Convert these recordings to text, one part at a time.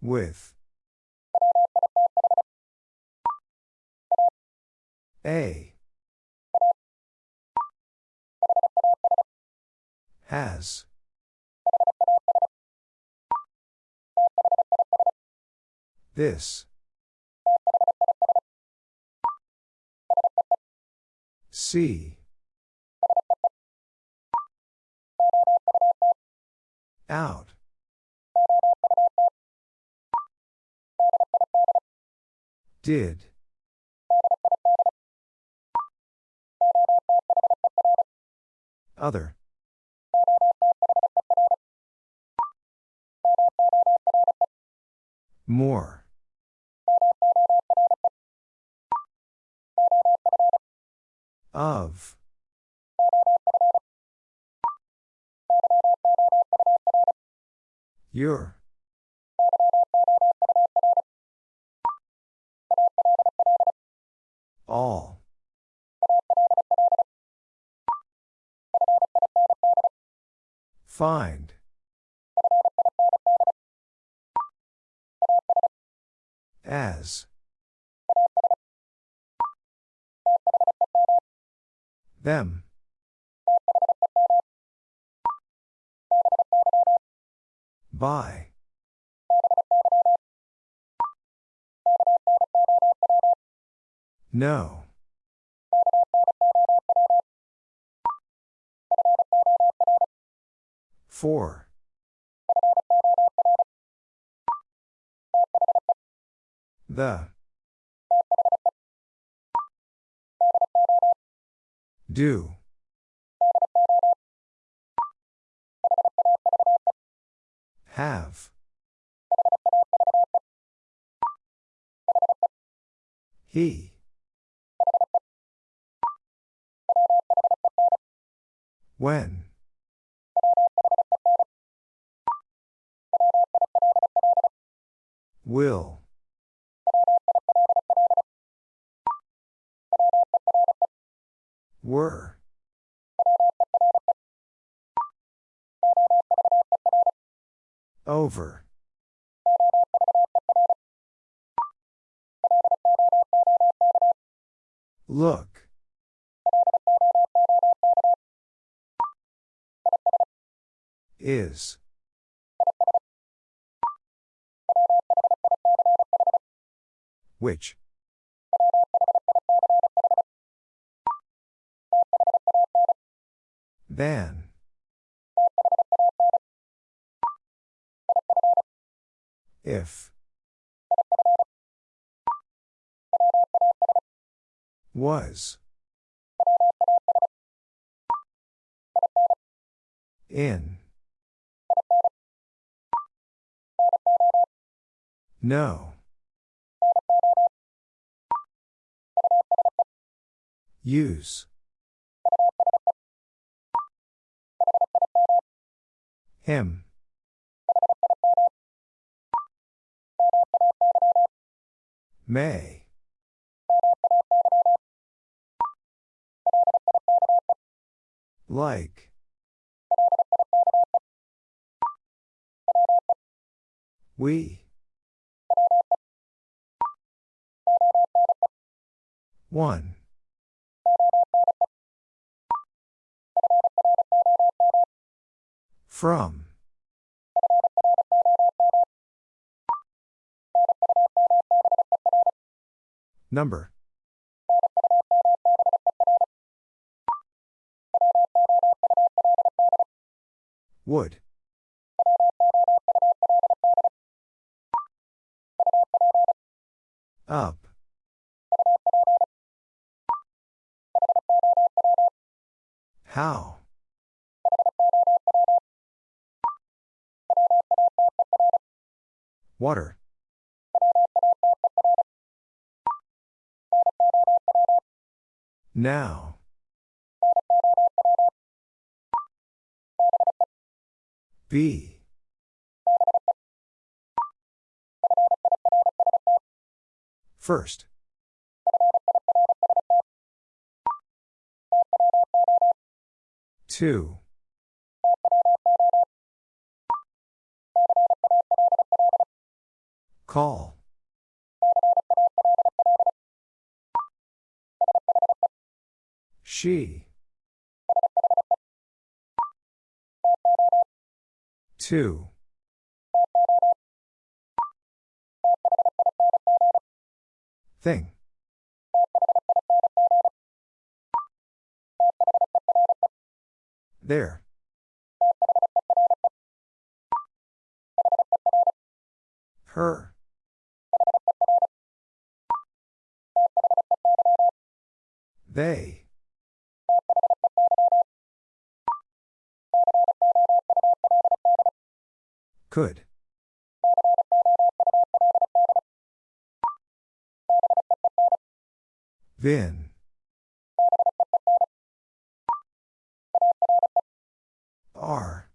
With. A. Has. This. See. Out. Did. Other. More. Of. Your. All. Find. As. Them. By. No. Four. The. Do. Have. He. When. Will. Were. Over. Look. Is. Which? Then. If. Was. In. No. Use. Him. May. Like. We. One. From. Number. Would. Up. How? Water. Now. B. First. Two. Call. She. Two. Thing. There. Her. They. Could. Vin. Are.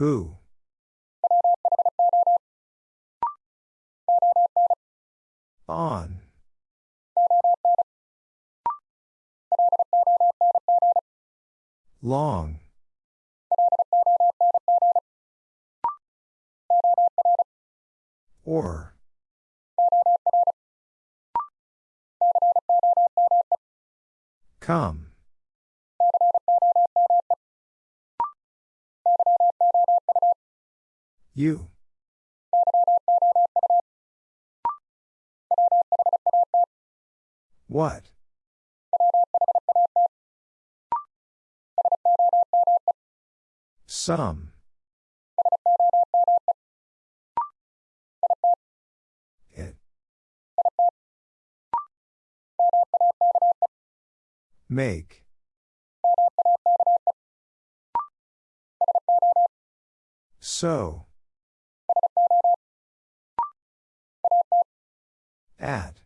Who? On. Long. Or. Come. You. What? Some. It. Make. So. At.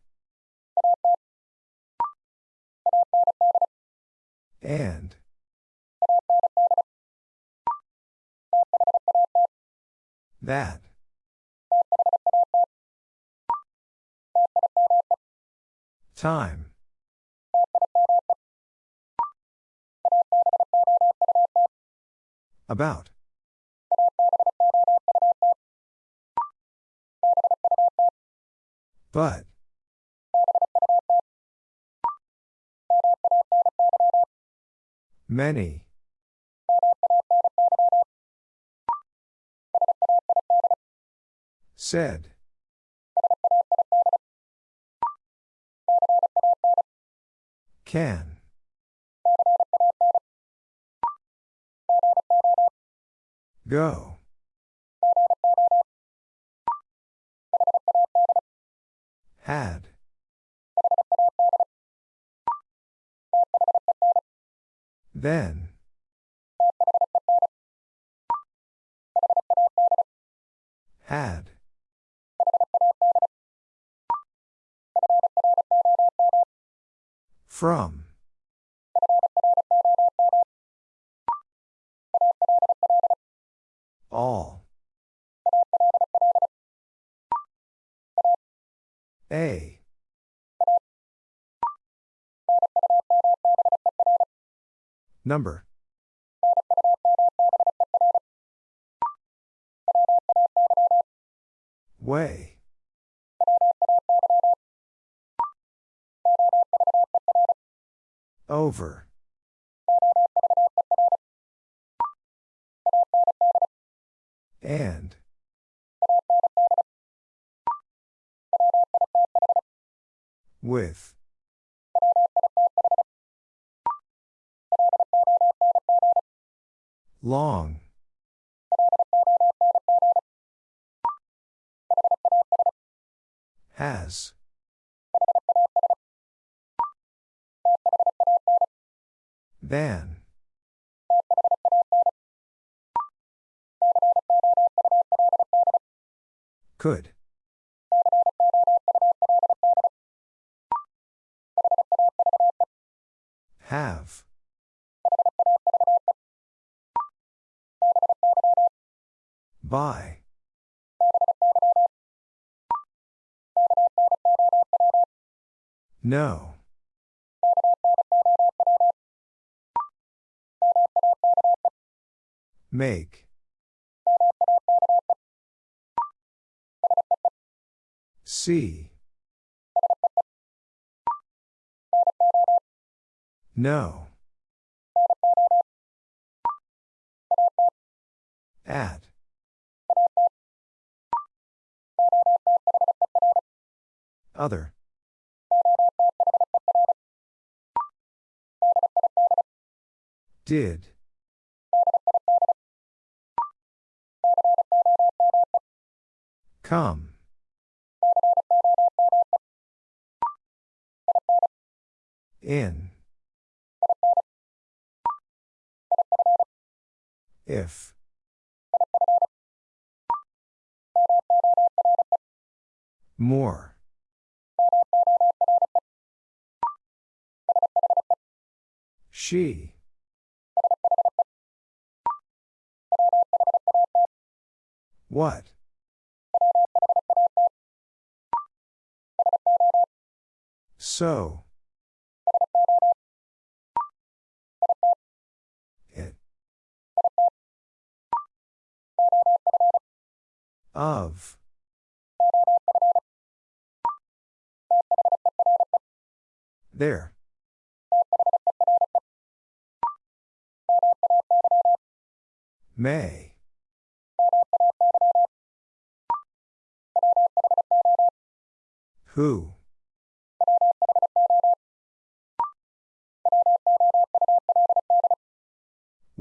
And. That. Time. About. But. Many. Said. Can. Go. Had. Then. Had. From. All. A. Number. Way. Over. And. With. Long. Has. Than. Could. Have. By. No. Make. See. No. At. Other. Did. Come. In. If. More. She. What? So. It. Of. There. May. Who?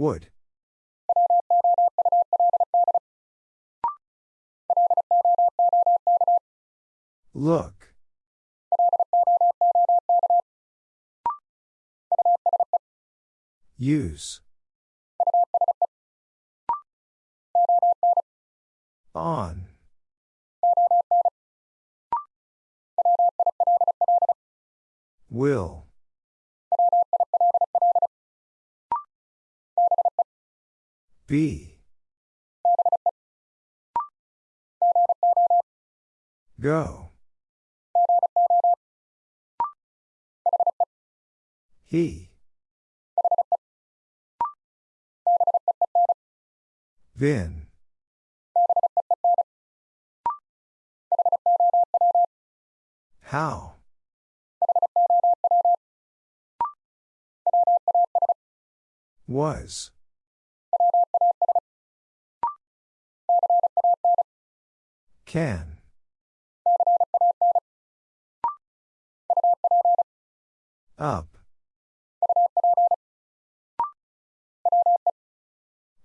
Would. Look. Use. On. Will. Be. Go. He. Vin. How? Was. Can. Up.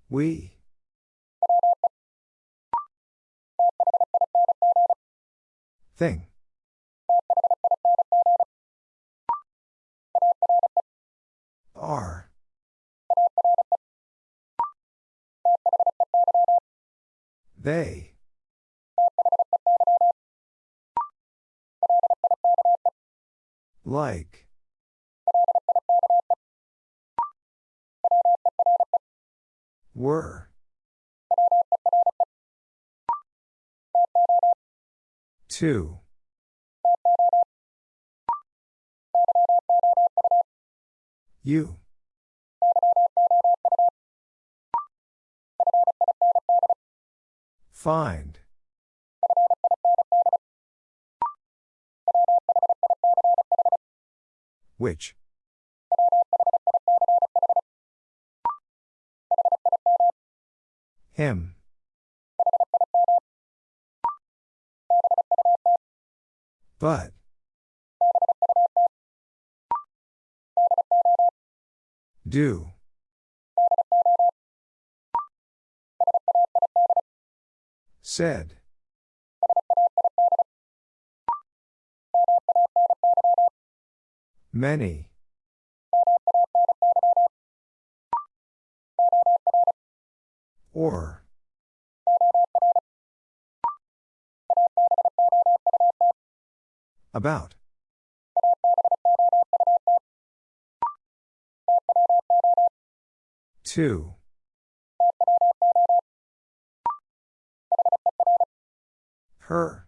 We. Thing. Are. They. Like. Were. Two. You. Find. Which? Him. But. Do. Said. Many. Or. About. Two. Her.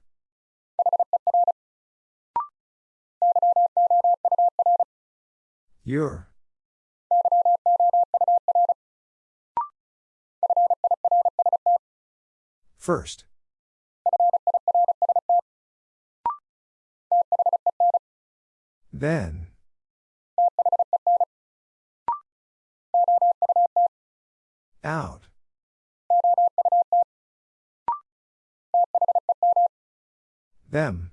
Your. First. Then. Out. Them.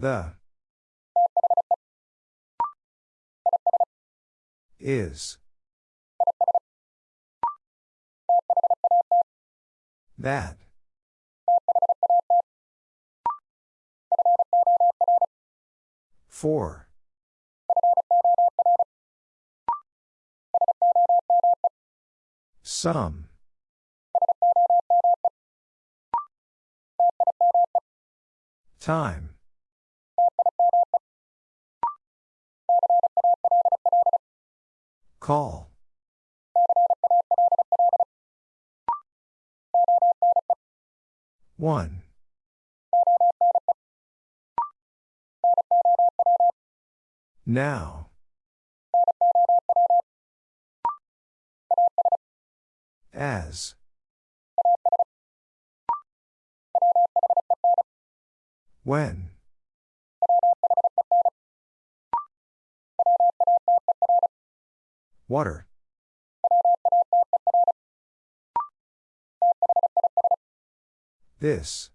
The. Is. That. For. Some. Time. Call. One. Now. As. When. Water. This.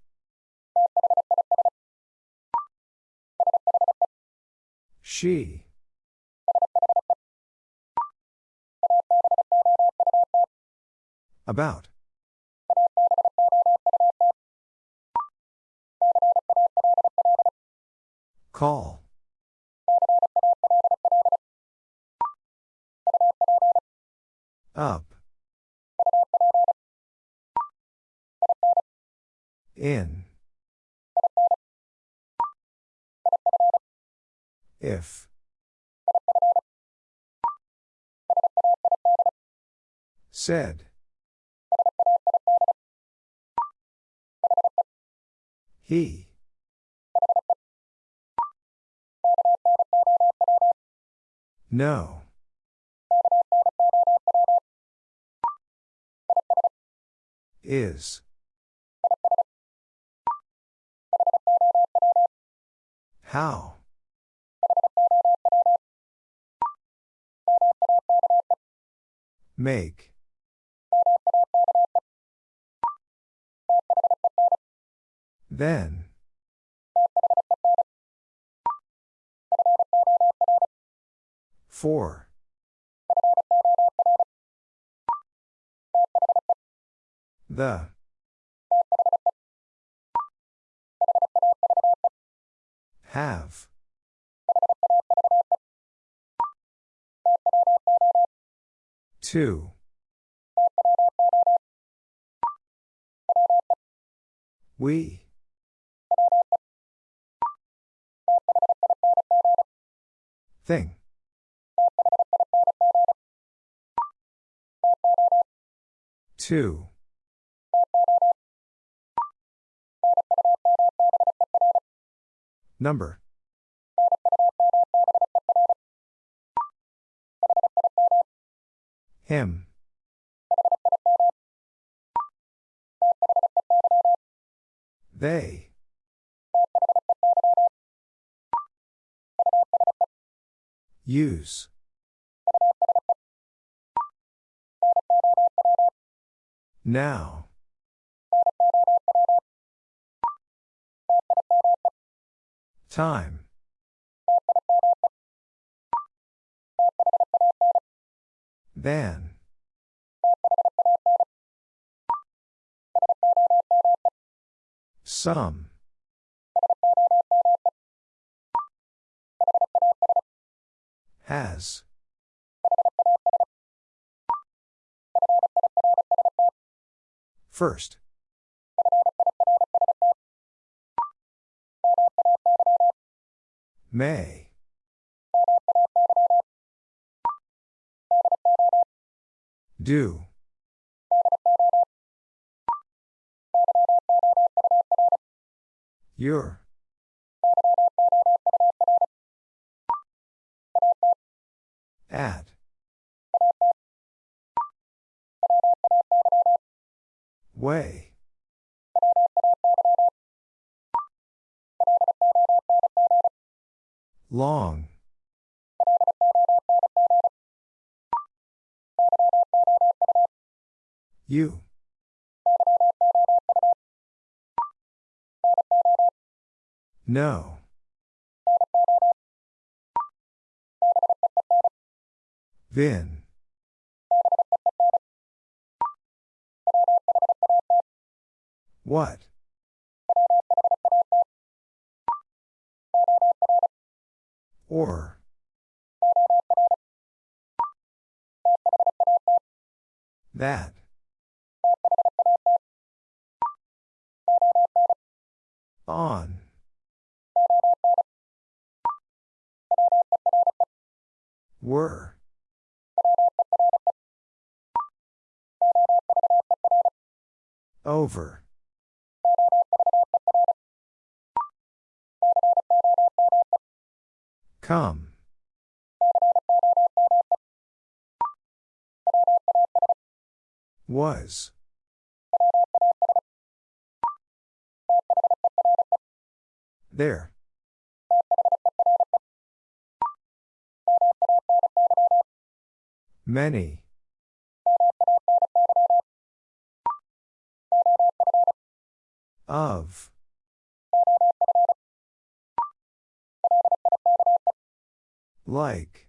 She. About. Call. Up. In. If. Said. He. No. Is. How? Make. Then. For. The. Have. Two. We. Thing. Two. Number. Him. They. Use. Now. Time. Then. Some. Has. First. May. Do. Your. At. Way. Long. You. No. Vin. What? Or. That. On. Were. Over. Come. Was. There. Many. Of. Like.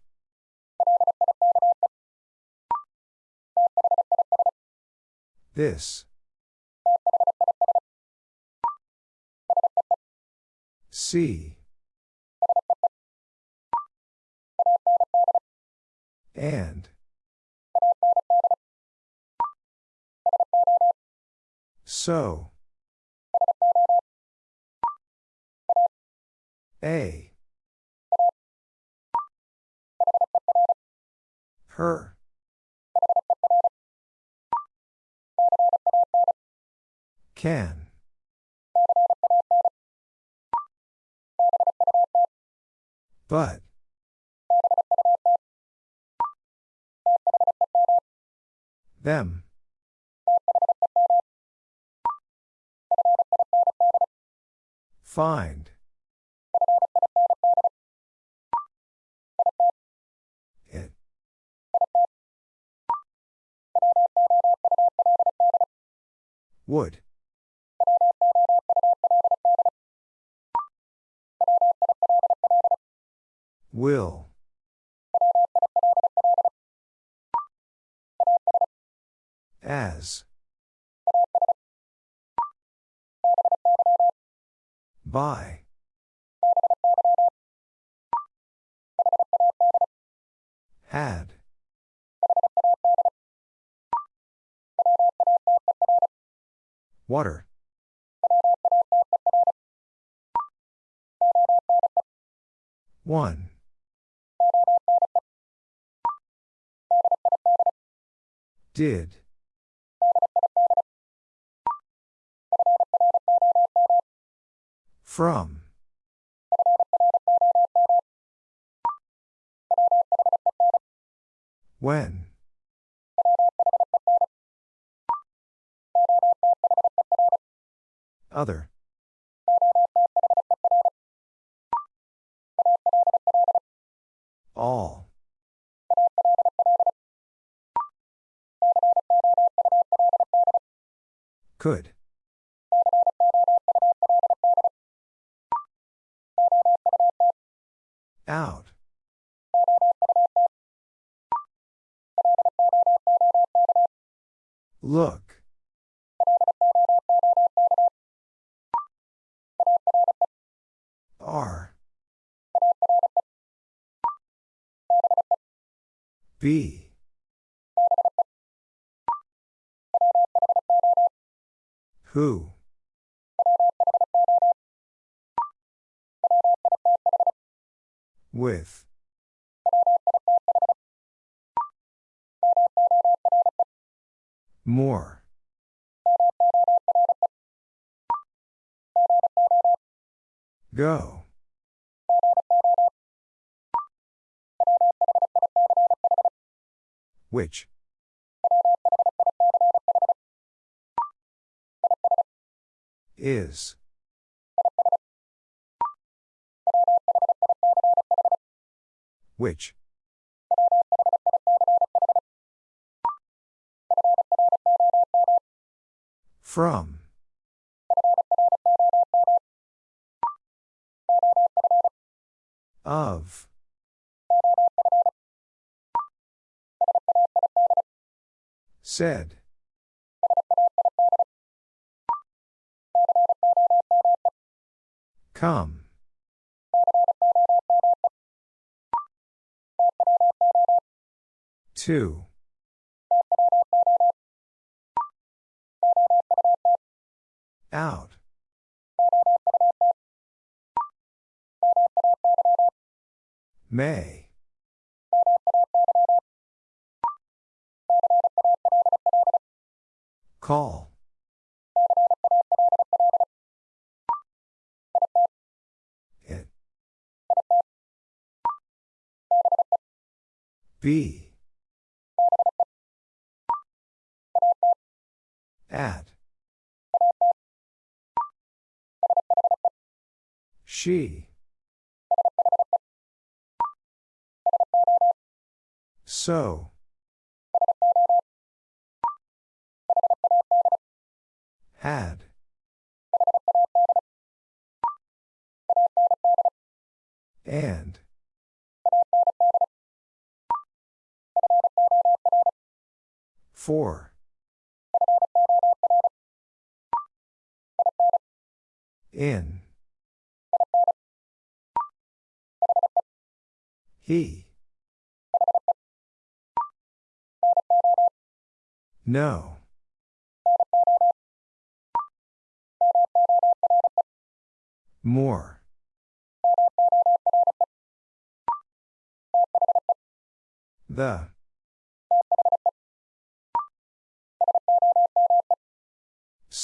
This. See. And. So. A. Her. Can. But. Them. Find. It. Would. Will. As. By. Had. Water. One. Did. From. When. Other. All. Could. Out. Look. R. B. Who? With. More. Go. Which? Is. Which? From. Of. Said. Come. Two. Out. May. Call. Be. At. She. So. Had. And. For. In. He. No. More. The.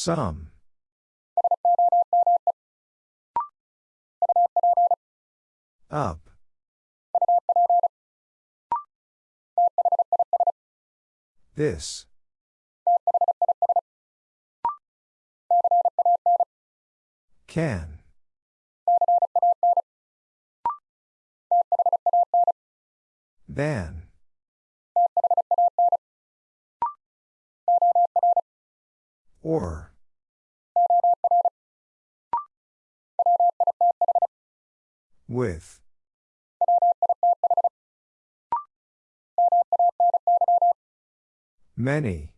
Some. Up. This. Can. Then. Or. With. Many.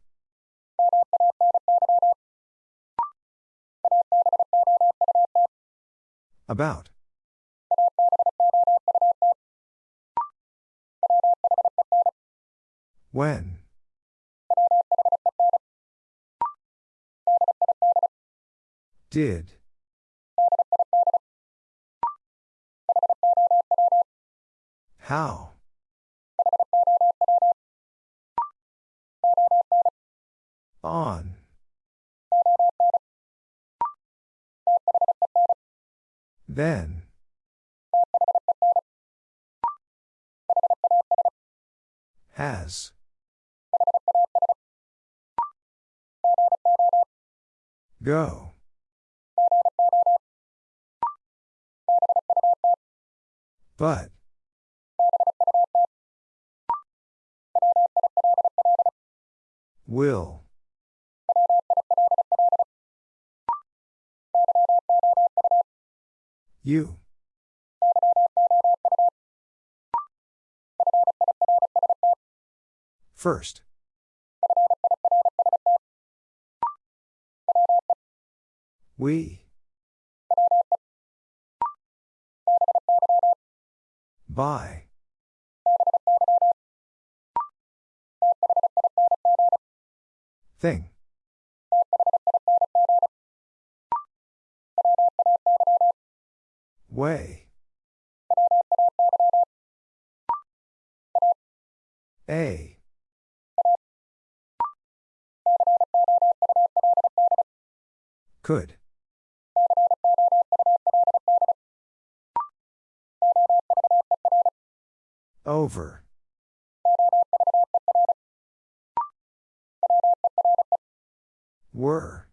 About. When. Did. How? On. Then. Has. Go. But. Will. You. First. We. By. Thing. Way. A. Could. Over. Were.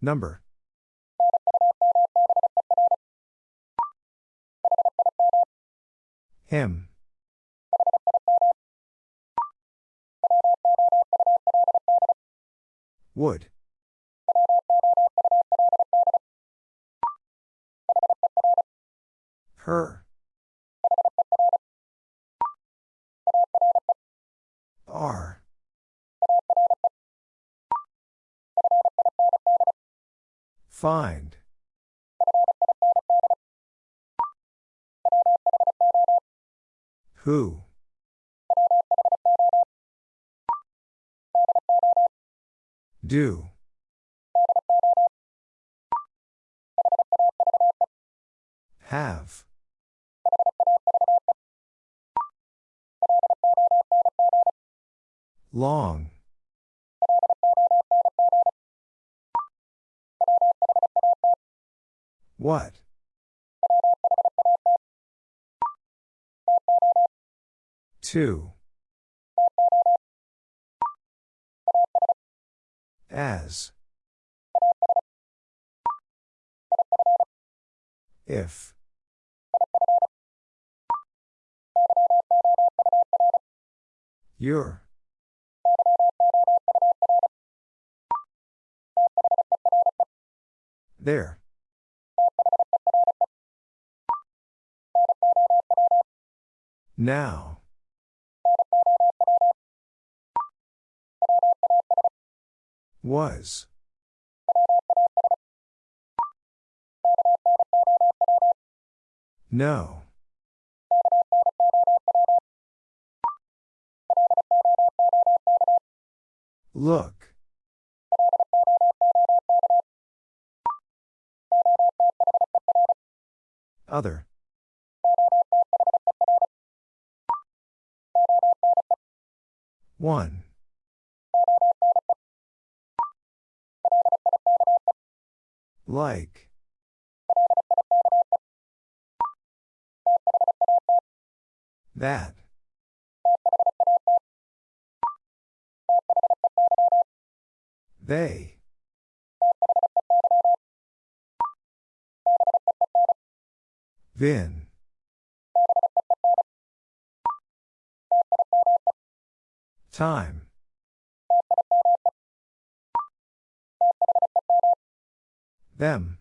Number. M. Would. Her. Find. Who? Do. Have. Long. What? Two. As. If. Your. There. Now. Was. No. Look. Other. One. Like. That. They. Vin. Time. Them.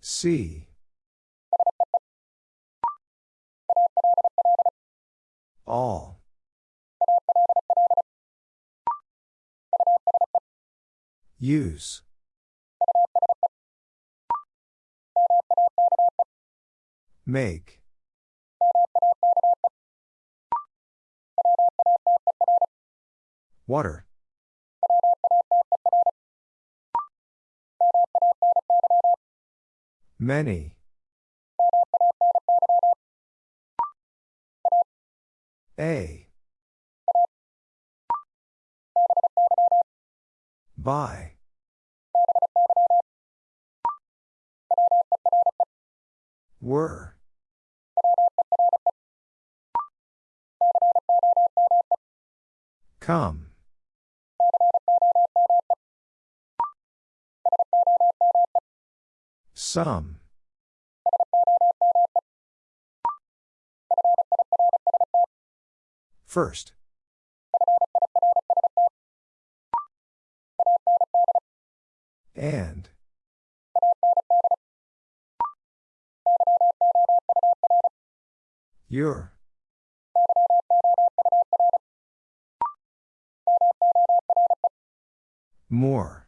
See. All. Use. Make. Water. Many. A. By. Were. Come. Some. First. And. Your. More.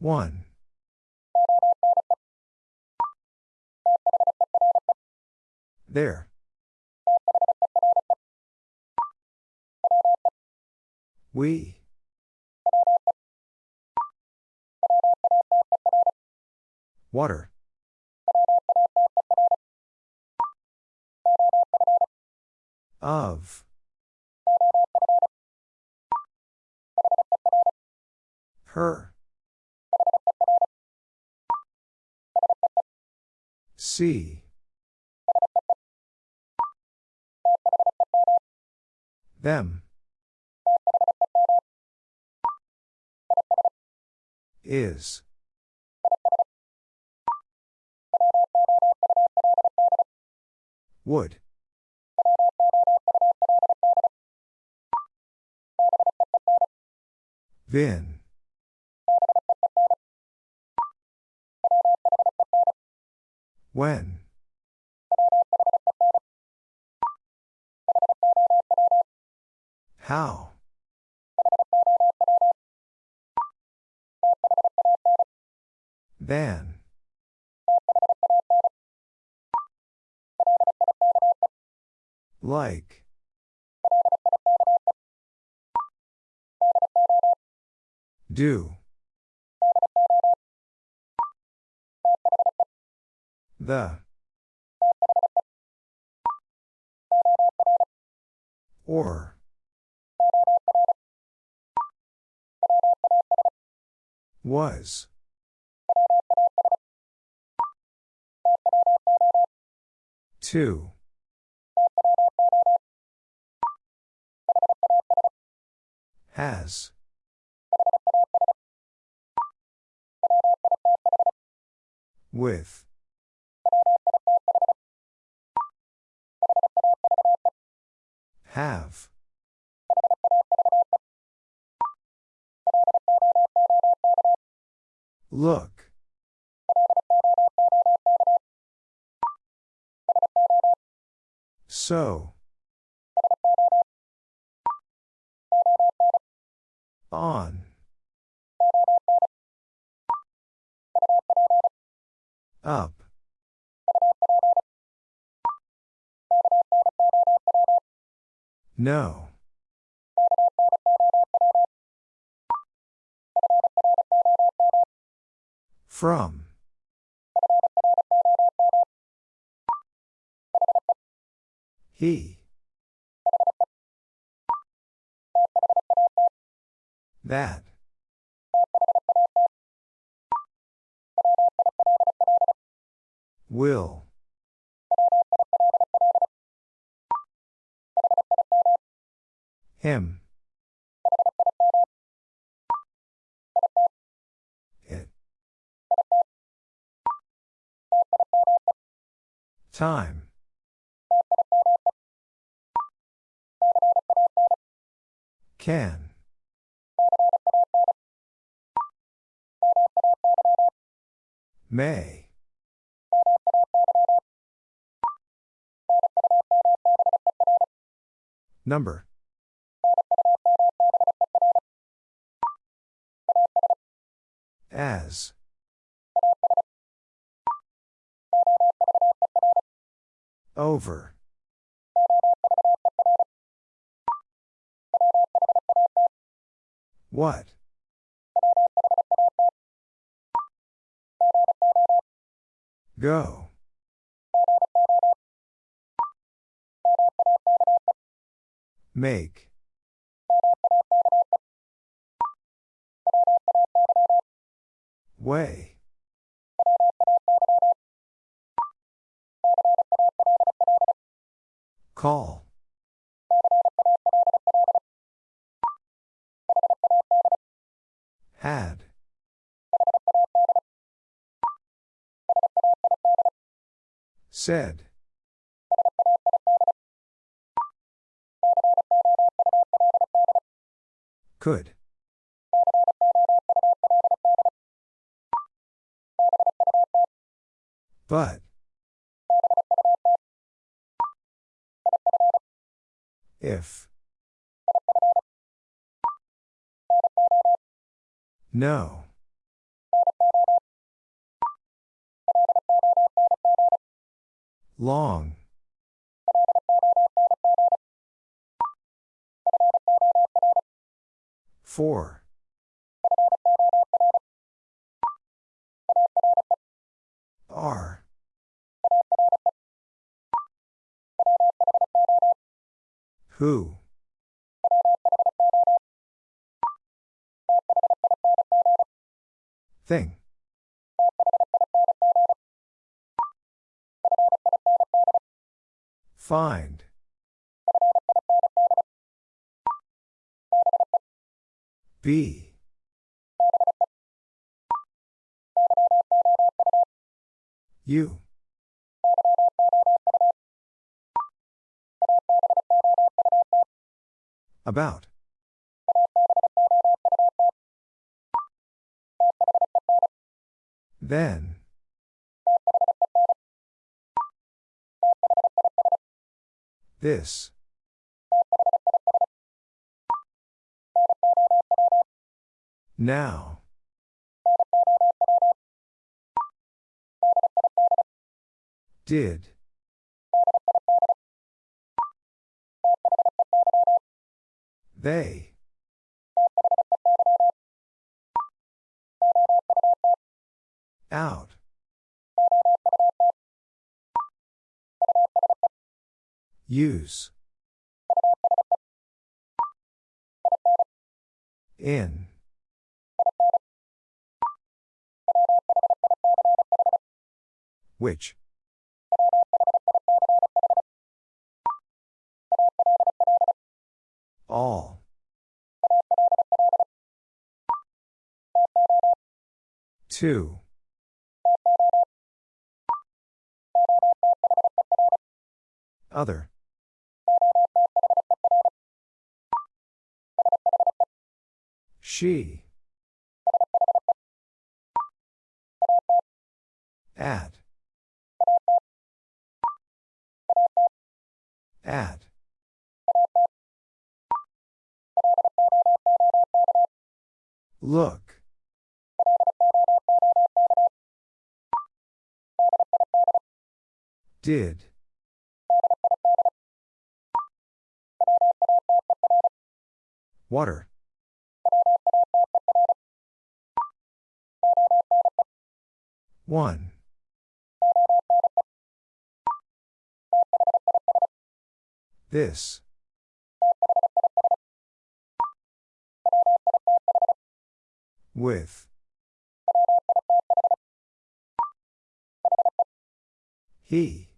One. There. We. Water. Of. Her. See. Them. Is. Would. Vin. When. How? Than. Like. Do. The. Or. Was. Two. Has. With. Have. Look. So. On. Up. No. From. He. That. Will. Him. It. Time. Can. May. Number. As. Over. What? Go. Make. Way. Call. Had. Said. Could. But. If. No. Long. Four. R. Who? Thing. Find. Be. You. About. Then. This. Now. Did. They. Out. Use. In. Which? All. Two. Other. She. At. At. Look. Did. Water. One. This. With. He.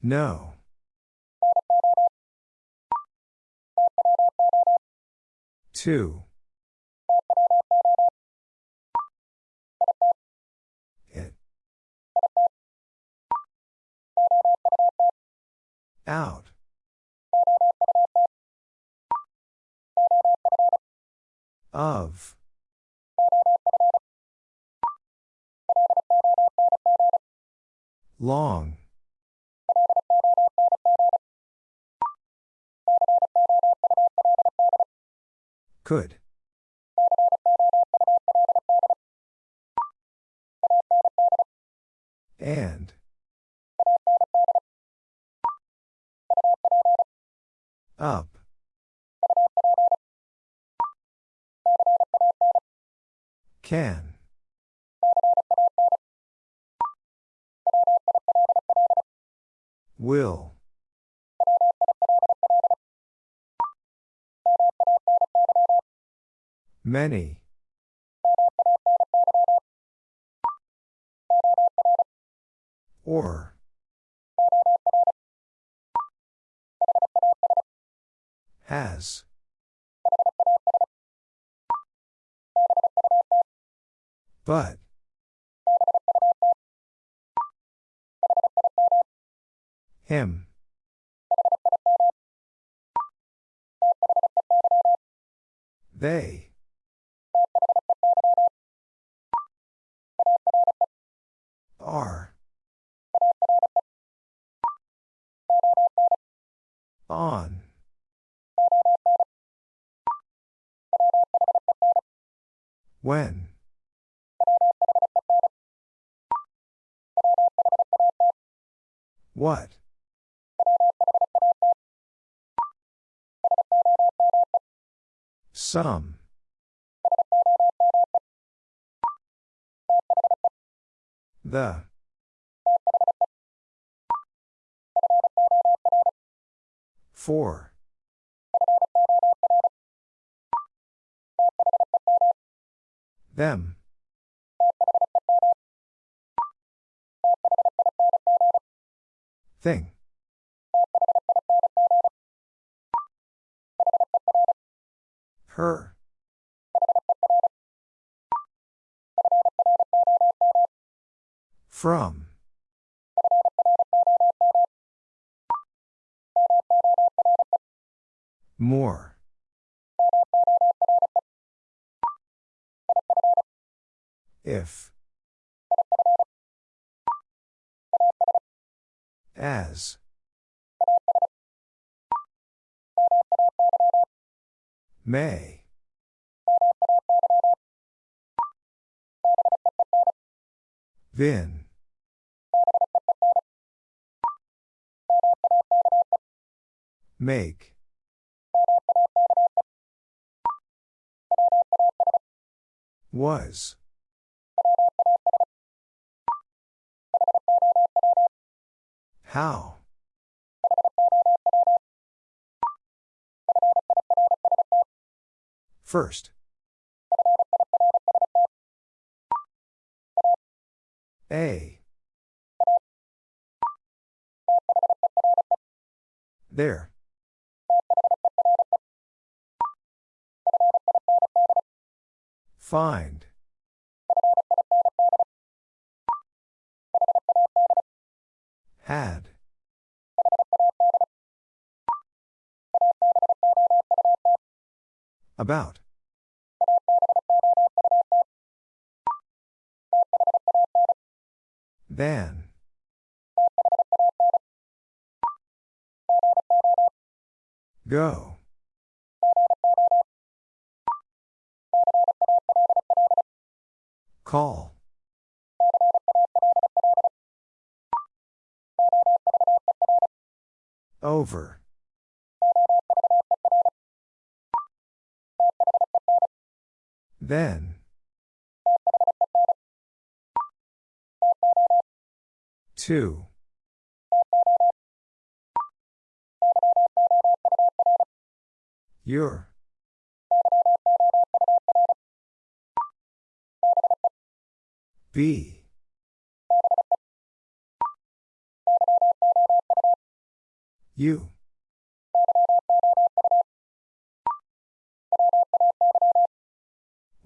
No. Two. It. Out. Of. Long. Could. And. Up. Can. Will. Many. Or. Has. But. Him. They. Are. On. When. What? Some. The. Four. Them. Thing. Her. From. More. If. As. May. Vin. Make. Was. How? First. A. There. Find. Had. About. Than. Go. Call. Over. Then. Two. Your. Be. You.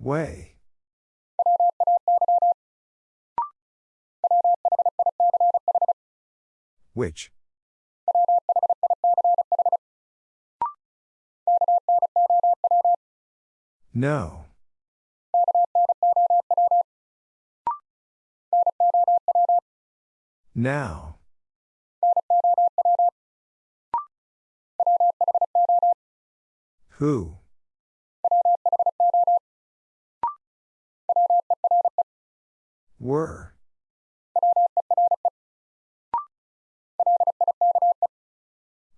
Way. Which? No. Now. Who? Were.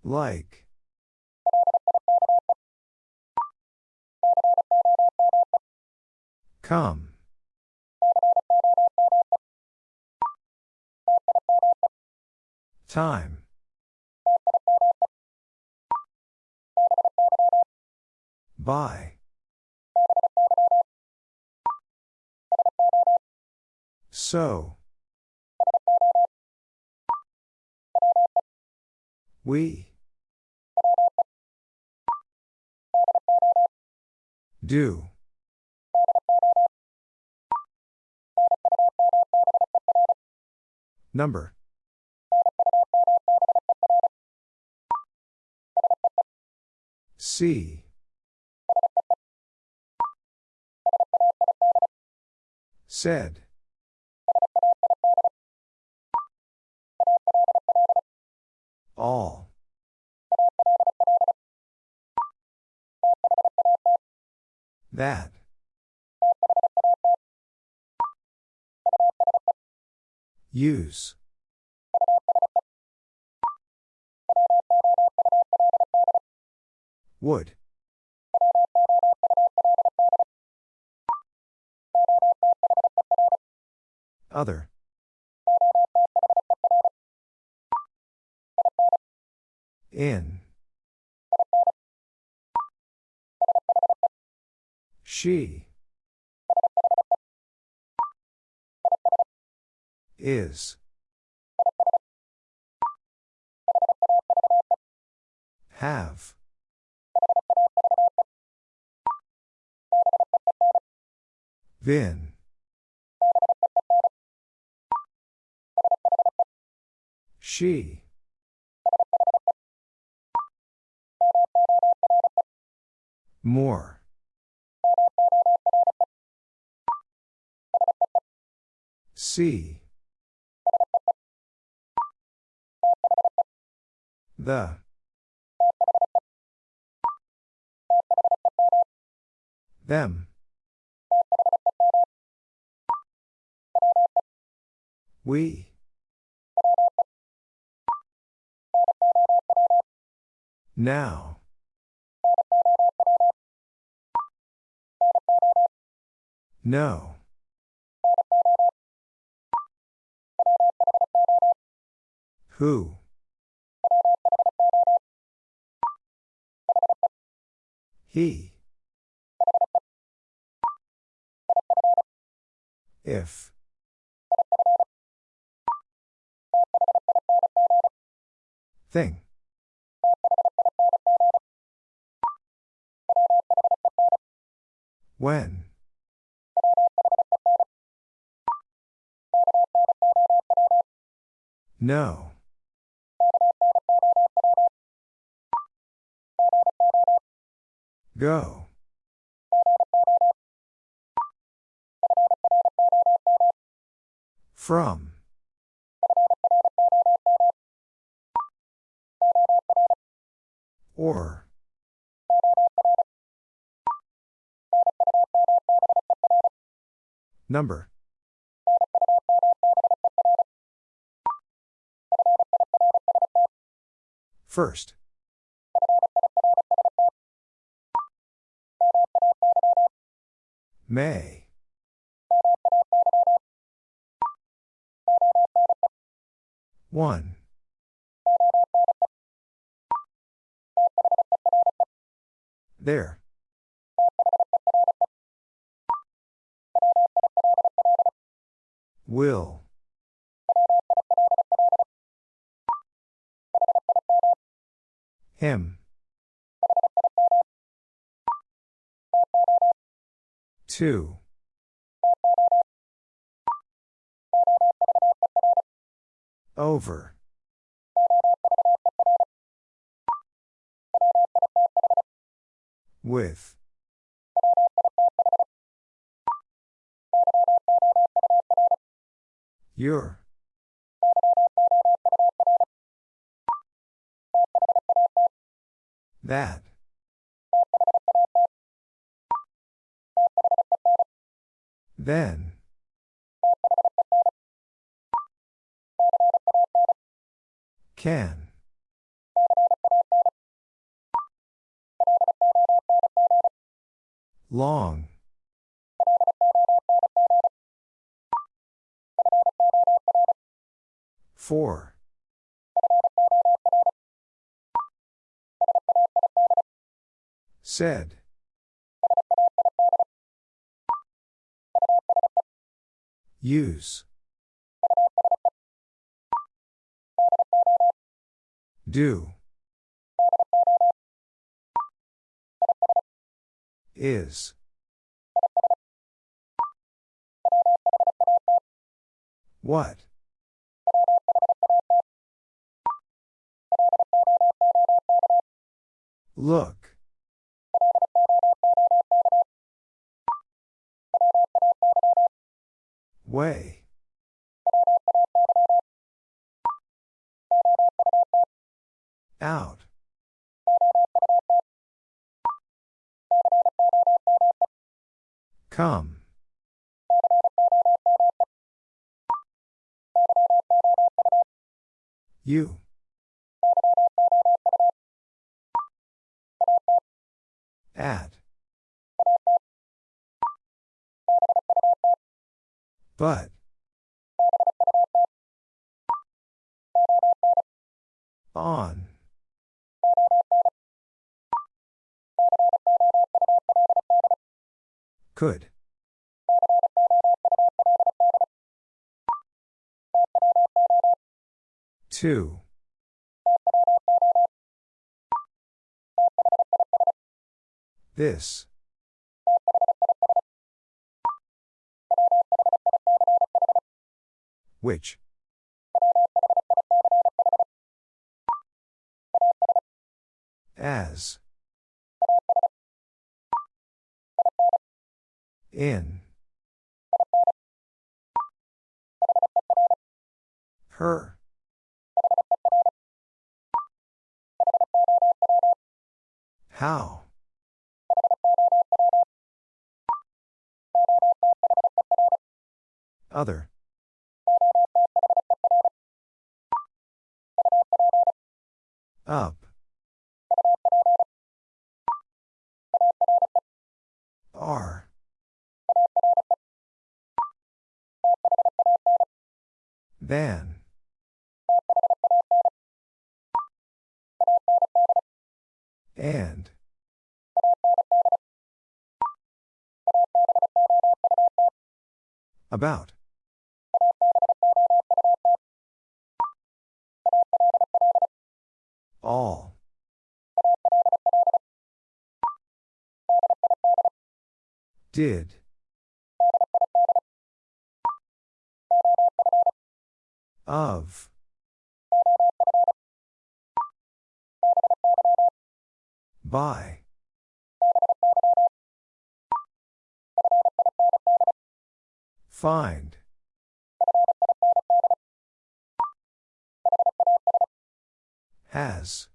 Like. Come. Time. By. So. We. Do. Number. See. Said. All. That. Use. Would. Other. In. She. Is. Have. Been. She. More. See. The. Them. We. Now. No. Who? He. If. Thing. When? No. Go. From. Or. Number. First. May. One. There. Will. Him. Two. Over. With. Your. That. Then. Can. Long. Four. Said. Use. Do. Is. What? Look. Way. Come. You. At. But. On. Could. Two. This. Which? In. Her. How? Other. Up. Are. Than. And. About. All. Did. Of. By. Find. Has.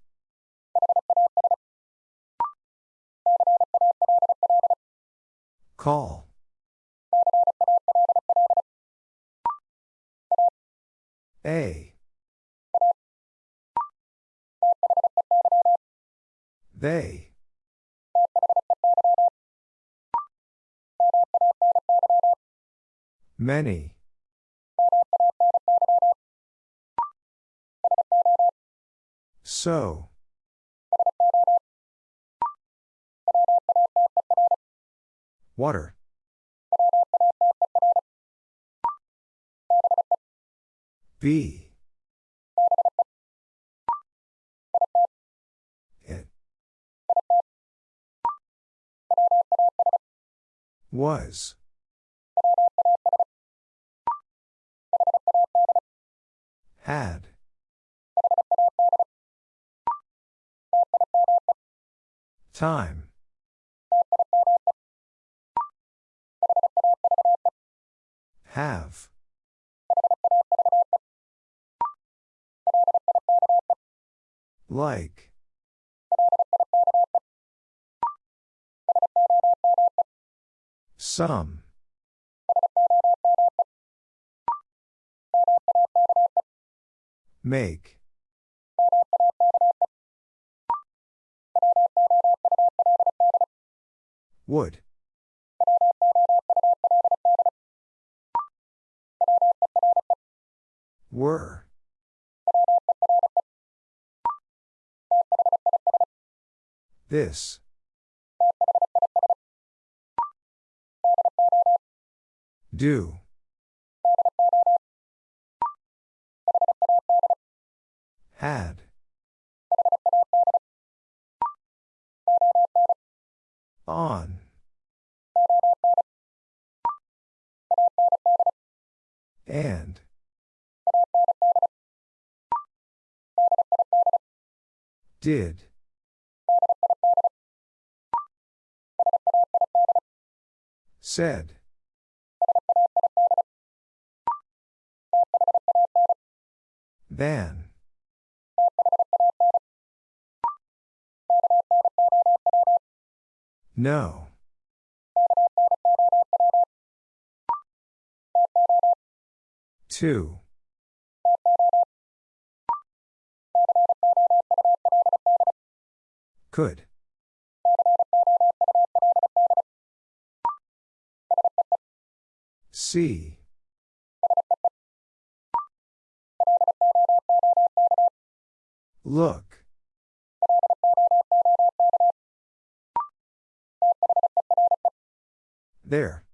Call. A. They. Many. So. Water. Be. It. Was. Had. Time. Have. Like. Some. Make. Would. Were. This. Do. Had. On. And. Did. Said. Than. No. Two. Could. See. Look. There.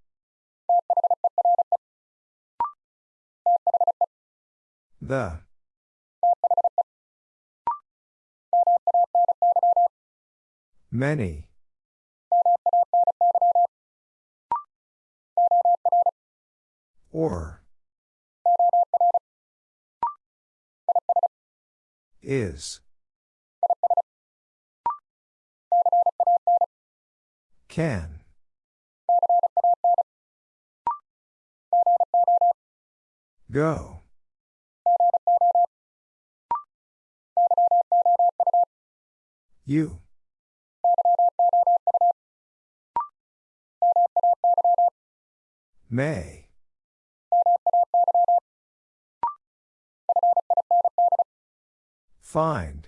The. Many. Is. Can. Go. You. May. Find.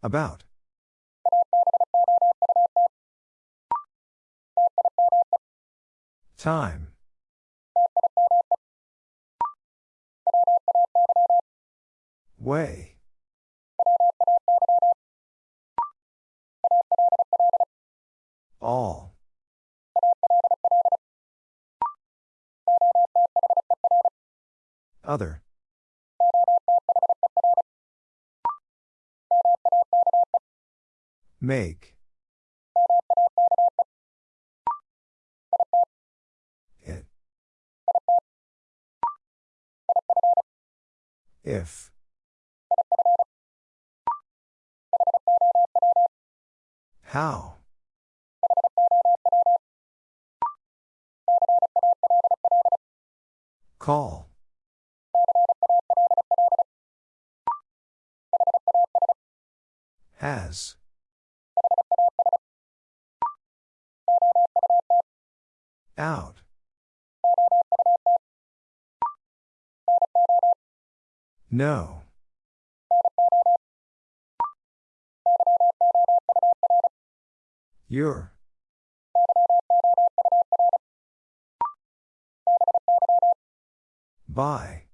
About. Time. Way. All. Other. Make. It. If. How? Call. Has. Out. No. Your. By.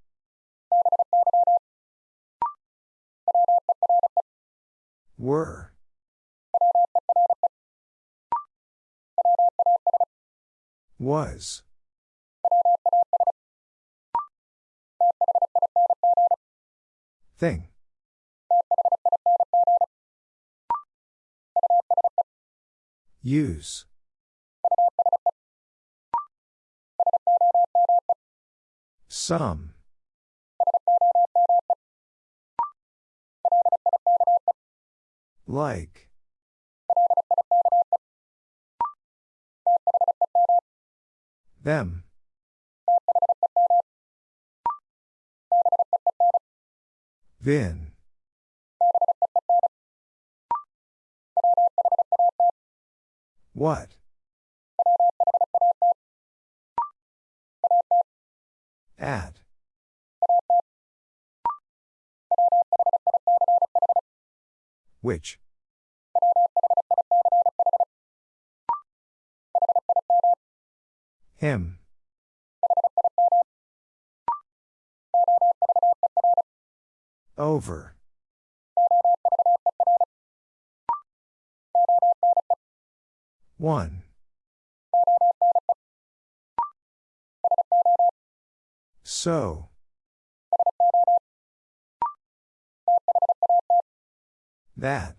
Were. Was. Thing. Use. Some. Like. Them. Vin. What? At. Which? Him. Over. One. So. That.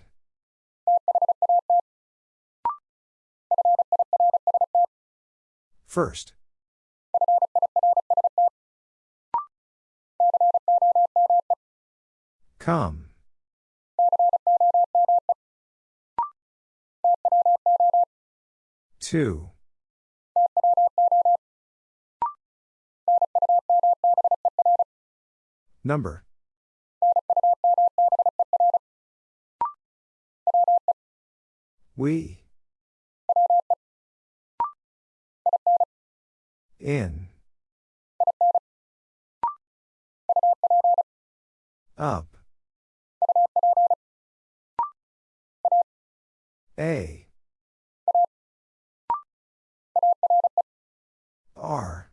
First. Come. Two. Number. We. In. Up. A. R.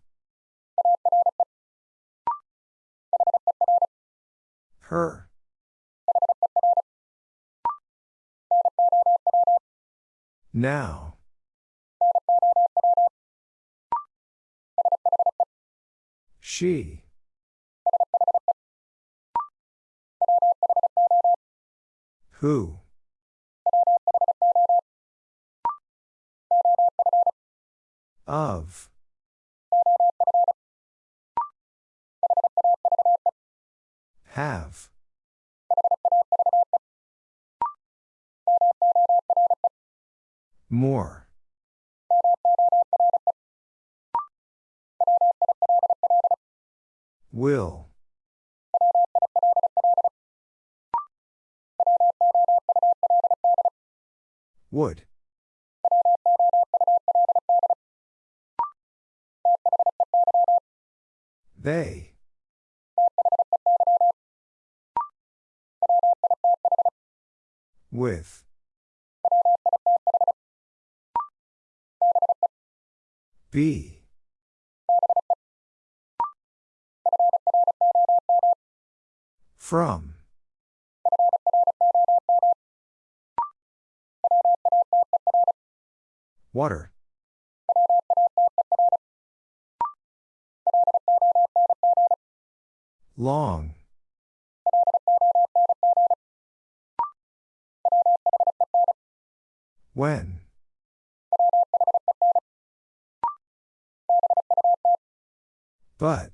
Her. Now. She. Who? Of. Have. More. Will. Would. They. With. Be. From. Water. Long. When? But.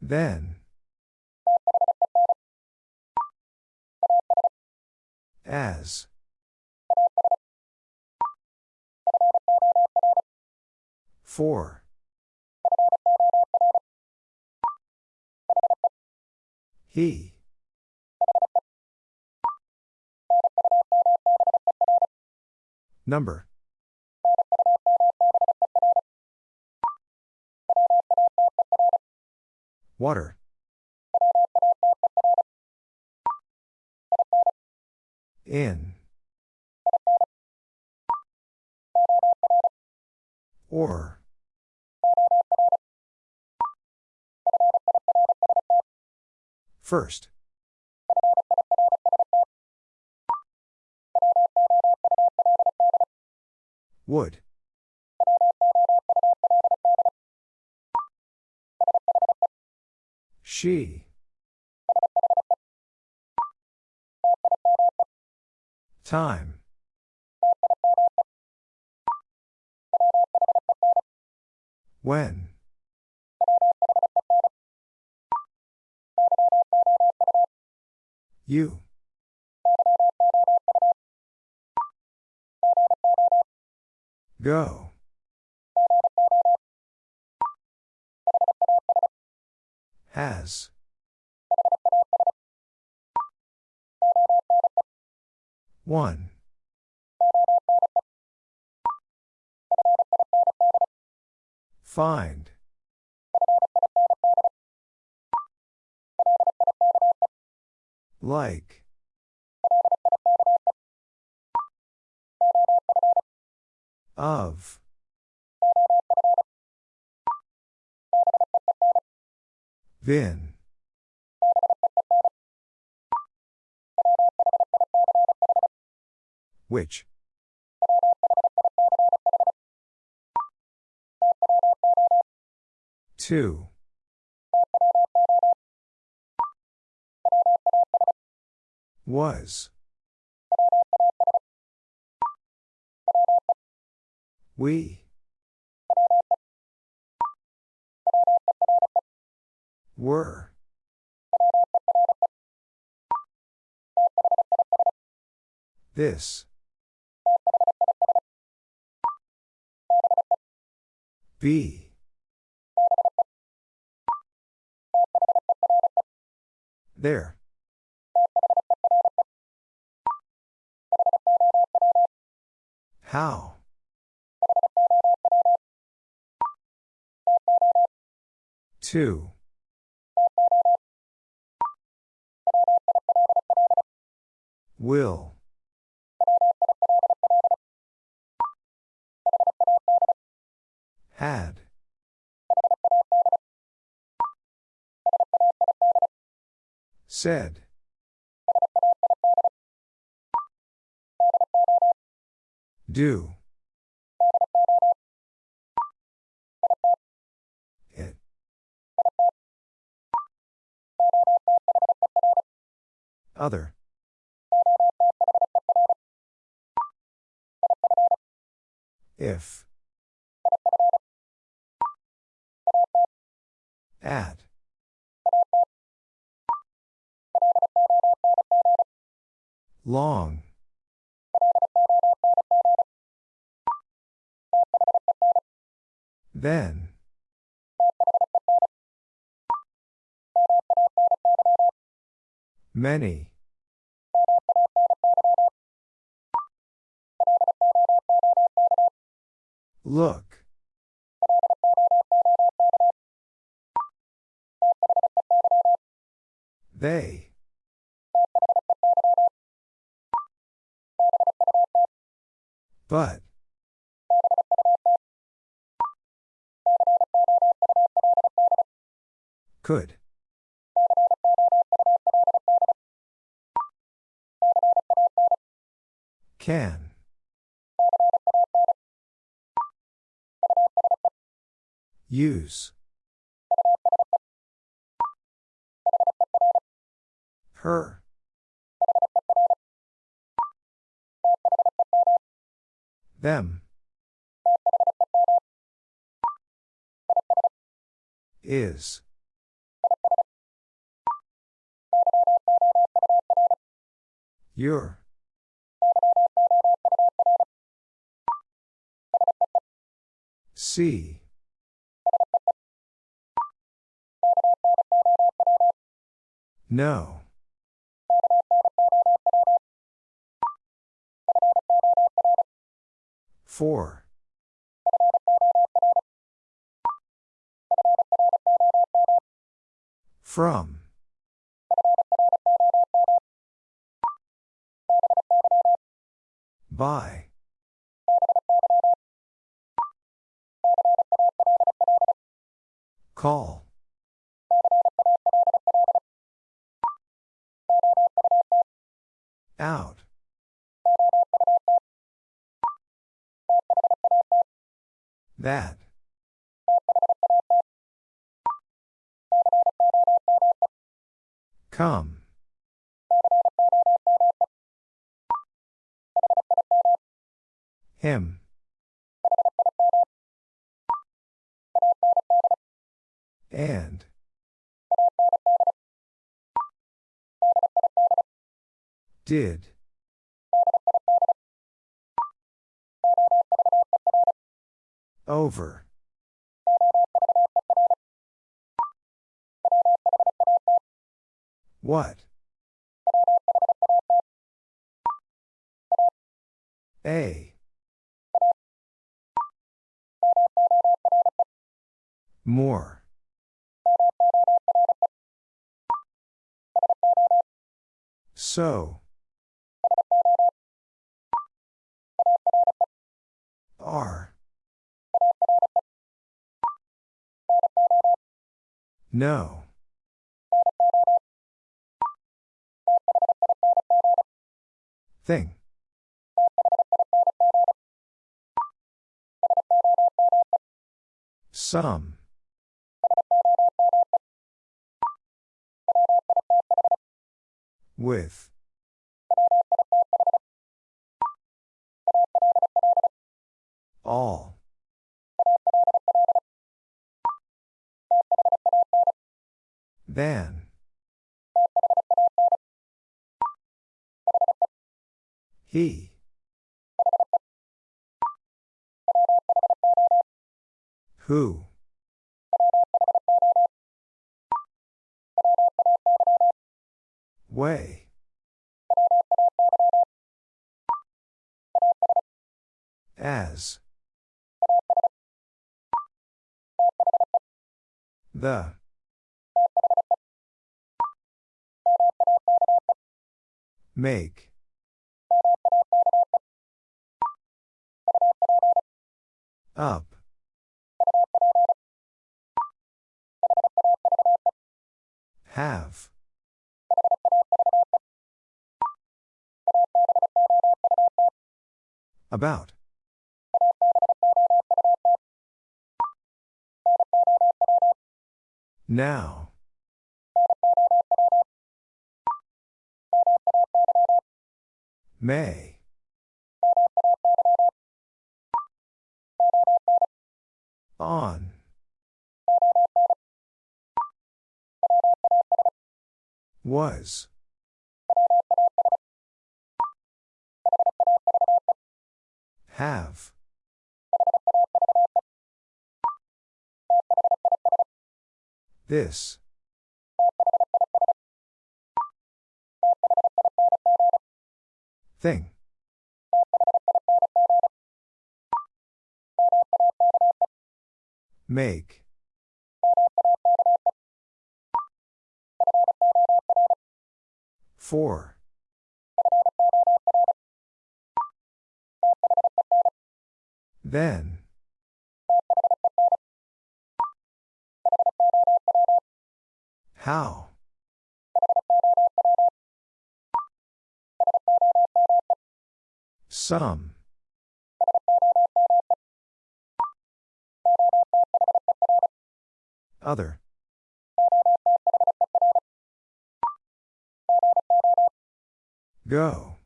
Then. As. For. He. Number. Water. In. Or. First. Would. She. Time. When? You. Go. Has. One. Find. Like. Of. Been. Which? Two. Was. We. Were. This. Be. There. How? Two. Will. Had. Said. Do. Other. If. At. Long. Then. Many. Look. They. But. Could. Can. Use. Her. Them. Is. Your. See. No. Four. From. By. Call. Out. That. Come. Him. And. Did. Over. What? A. More. So. Are. No. Thing. Some. With. All. Than. He. Who? Way. As. The. Make. Up. Have. About. Now. May. On. Was. Have. This. Thing. Make. For. Then. How? Some. Other. Go.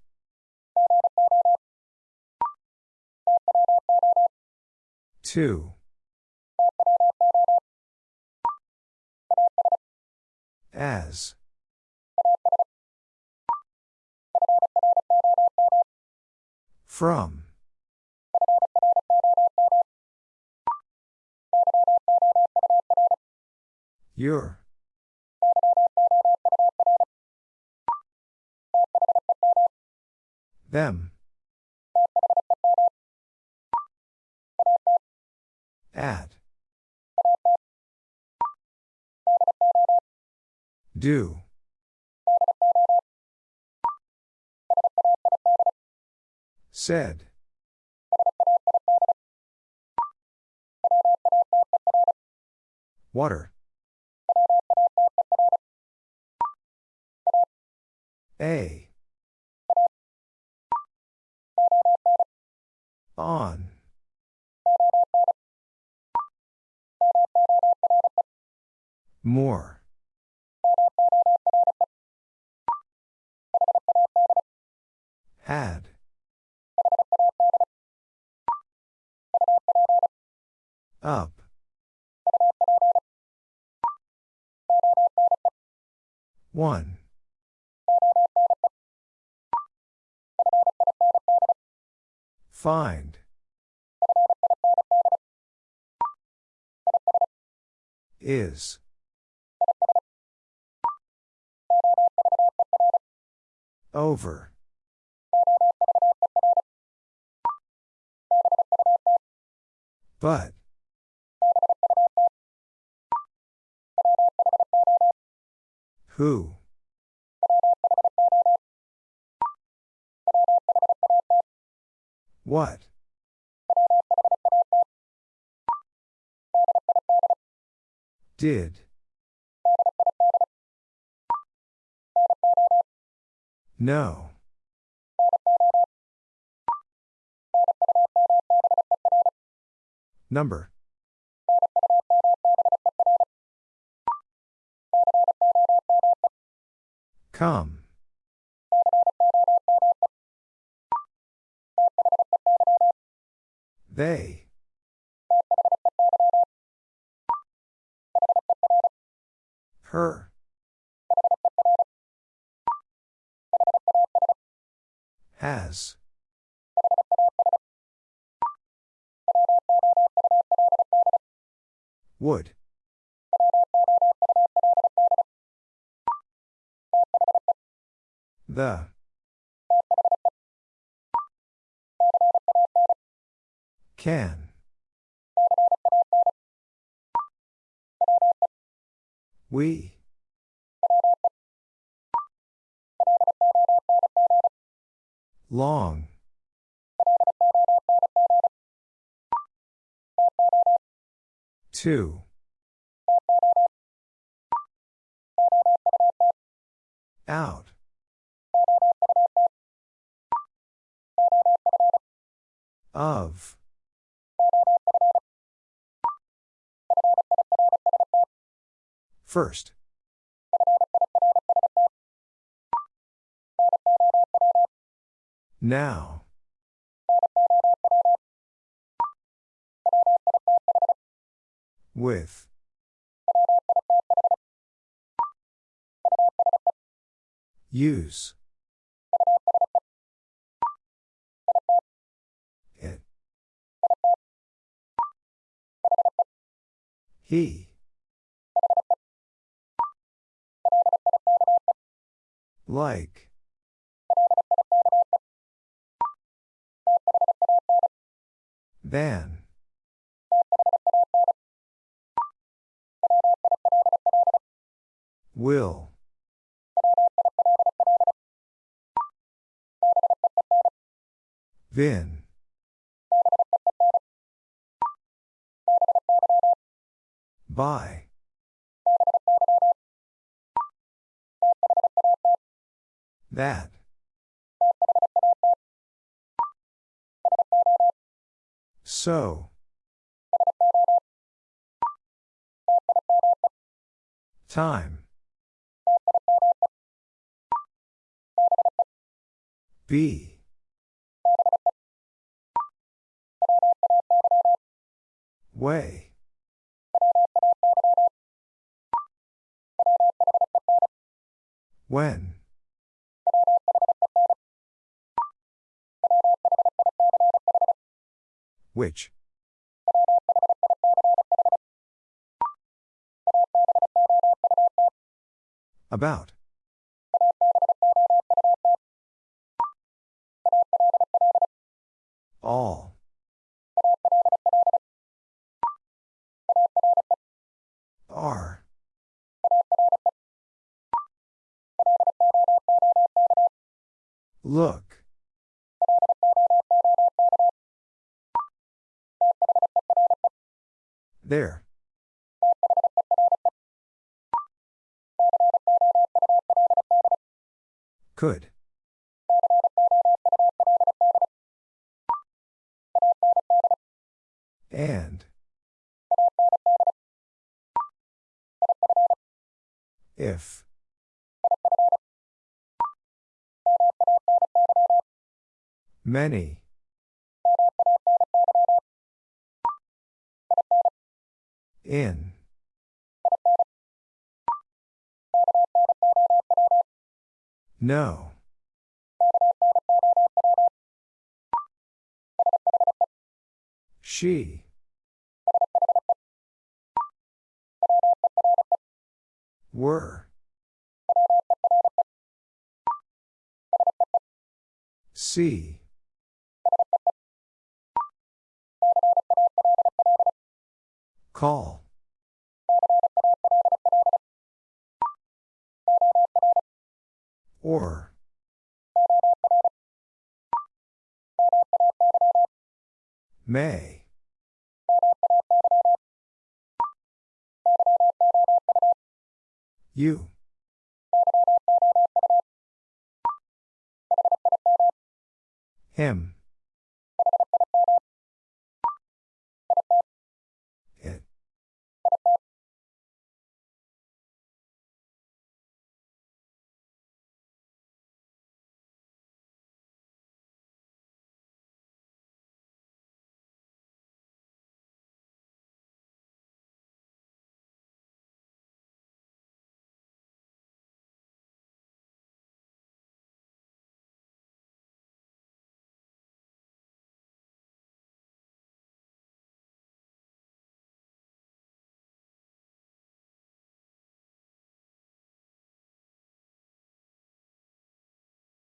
Two. As. From. Your. Them. At. Do. Said. Water. A. On. More. Had. Up. One. Find. Is. Over. But. Who? What? Did. No. Number. Come. They. Her. Has. Would. The. Can. We. Long. Two. Out. Of. First. Now. With. Use. It. He. Like. Than. Will. Vin. By. That. So. Time. Be. Way. When. Which? About. All. Are. Look. There. Could. And. If. Many. In. No. She. Were. See. Call.